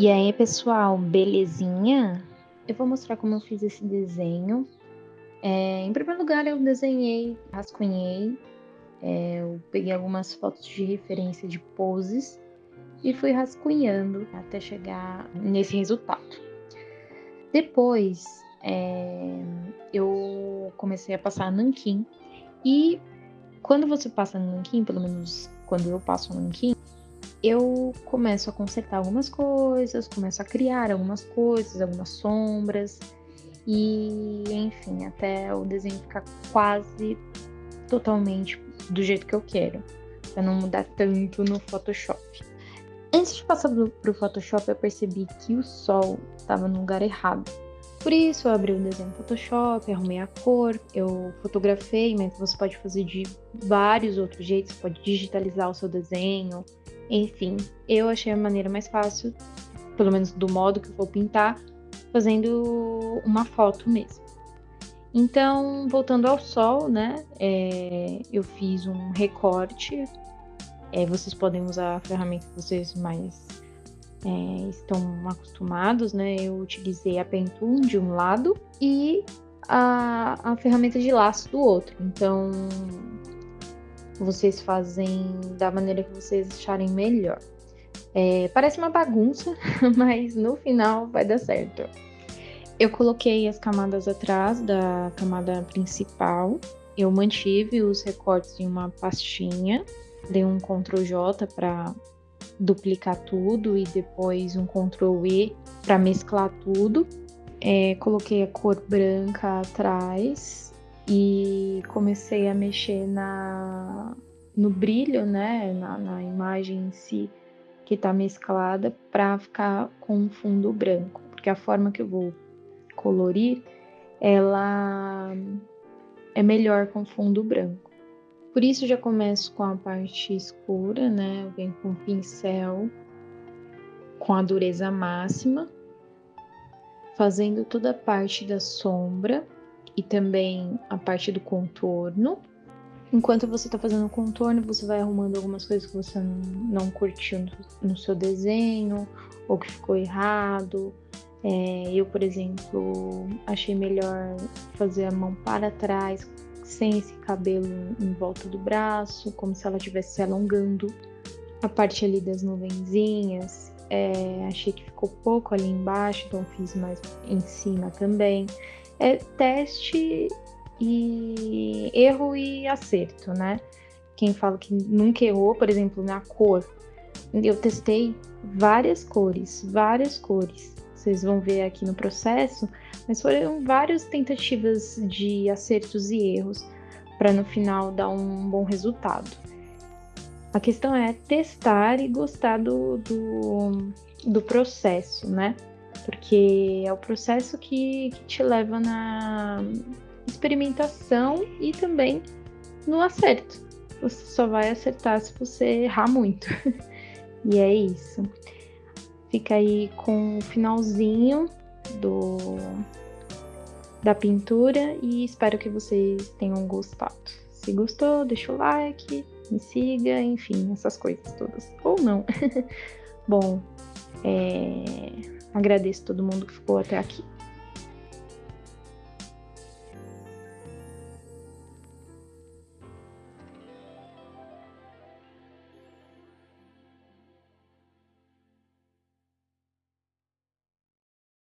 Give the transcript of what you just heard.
E aí, pessoal, belezinha? Eu vou mostrar como eu fiz esse desenho. É, em primeiro lugar, eu desenhei, rascunhei, é, eu peguei algumas fotos de referência de poses e fui rascunhando até chegar nesse resultado. Depois, é, eu comecei a passar nanquim e quando você passa nanquim, pelo menos quando eu passo nanquim, eu começo a consertar algumas coisas, começo a criar algumas coisas, algumas sombras e enfim, até o desenho ficar quase totalmente do jeito que eu quero, para não mudar tanto no Photoshop. Antes de passar para o Photoshop, eu percebi que o sol estava no lugar errado. Por isso, eu abri o desenho no Photoshop, arrumei a cor, eu fotografei, mas você pode fazer de vários outros jeitos, pode digitalizar o seu desenho, enfim, eu achei a maneira mais fácil, pelo menos do modo que eu vou pintar, fazendo uma foto mesmo. Então, voltando ao sol, né? É, eu fiz um recorte. É, vocês podem usar a ferramenta que vocês mais é, estão acostumados, né? Eu utilizei a Pentoon de um lado e a, a ferramenta de laço do outro. Então, vocês fazem da maneira que vocês acharem melhor. É, parece uma bagunça, mas no final vai dar certo. Eu coloquei as camadas atrás da camada principal. Eu mantive os recortes em uma pastinha. Dei um Ctrl J para duplicar tudo e depois um Ctrl E para mesclar tudo. É, coloquei a cor branca atrás e comecei a mexer na, no brilho, né, na, na imagem em si que está mesclada para ficar com um fundo branco, porque a forma que eu vou colorir ela é melhor com fundo branco. Por isso já começo com a parte escura, né? Eu venho com o pincel com a dureza máxima, fazendo toda a parte da sombra e também a parte do contorno. Enquanto você está fazendo o contorno, você vai arrumando algumas coisas que você não, curtiu no, no, seu desenho ou que ficou errado. É, eu, por exemplo, achei melhor fazer a mão para trás, sem esse cabelo em volta do braço, como se ela estivesse se alongando. A parte ali das nuvenzinhas, é, achei que ficou pouco ali embaixo, então fiz mais em cima também é teste e erro e acerto, né? Quem fala que nunca errou, por exemplo, na cor, eu testei várias cores, várias cores. Vocês vão ver aqui no processo, mas foram várias tentativas de acertos e erros para no final dar um bom resultado. A questão é testar e gostar do, do, do processo, né? Porque é o processo que, que te leva na experimentação e também no acerto. Você só vai acertar se você errar muito. e é isso. Fica aí com o finalzinho do da pintura e espero que vocês tenham gostado. Se gostou, deixa o like, me siga, enfim, essas coisas todas. Ou não. Bom, é... Agradeço todo mundo que ficou até aqui.